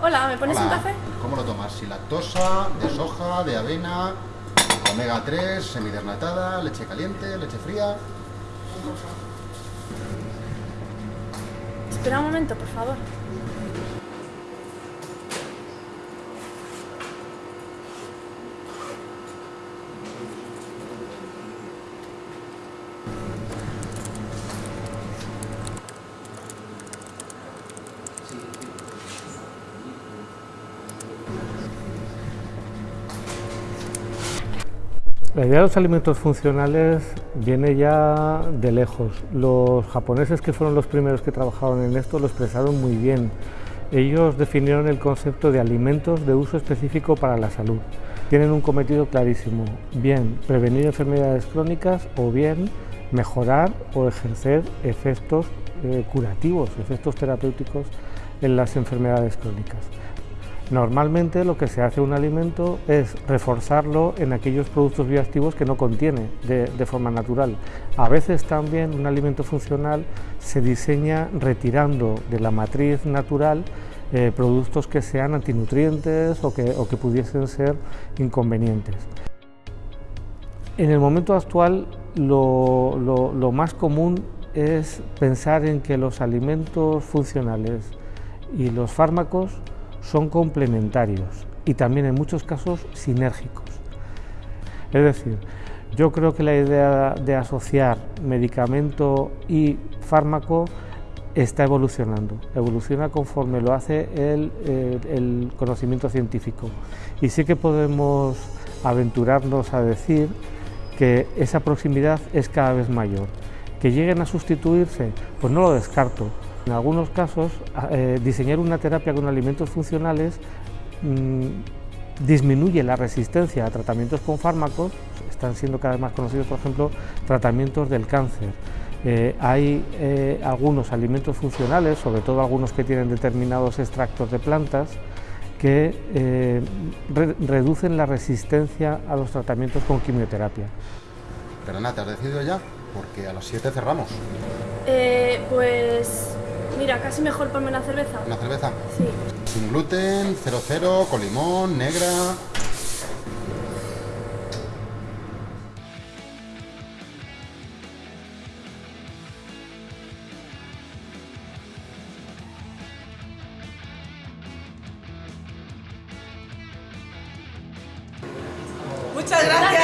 Hola, ¿me pones Hola. un café? ¿Cómo lo tomas? ¿Si lactosa, de soja, de avena, omega 3, semidesnatada, leche caliente, leche fría? Espera un momento, por favor. La idea de los alimentos funcionales viene ya de lejos. Los japoneses, que fueron los primeros que trabajaron en esto, lo expresaron muy bien. Ellos definieron el concepto de alimentos de uso específico para la salud. Tienen un cometido clarísimo, bien prevenir enfermedades crónicas o bien mejorar o ejercer efectos eh, curativos, efectos terapéuticos en las enfermedades crónicas. Normalmente lo que se hace un alimento es reforzarlo en aquellos productos bioactivos que no contiene de, forma natural. A veces también un alimento funcional se diseña retirando de la matriz natural eh, productos que sean antinutrientes o que, o que pudiesen ser inconvenientes. En el momento actual lo más común es pensar en que los alimentos funcionales y los fármacos son complementarios y también en muchos casos sinérgicos. Es decir, yo creo que la idea de asociar medicamento y fármaco está evolucionando, evoluciona conforme lo hace el, el, conocimiento científico. Y sí que podemos aventurarnos a decir que esa proximidad es cada vez mayor. Que lleguen a sustituirse, pues no lo descarto, en algunos casos, eh, diseñar una terapia con alimentos funcionales mmm, disminuye la resistencia a tratamientos con fármacos, están siendo cada vez más conocidos, por ejemplo, tratamientos del cáncer. Eh, hay eh, algunos alimentos funcionales, sobre todo algunos que tienen determinados extractos de plantas, que eh, re reducen la resistencia a los tratamientos con quimioterapia. Pero ¿te has decidido ya? Porque a las 7 cerramos. Eh, pues Mira, casi mejor ponme una cerveza. ¿Una cerveza? Sí. Sin gluten, 00, con limón, negra. Muchas gracias.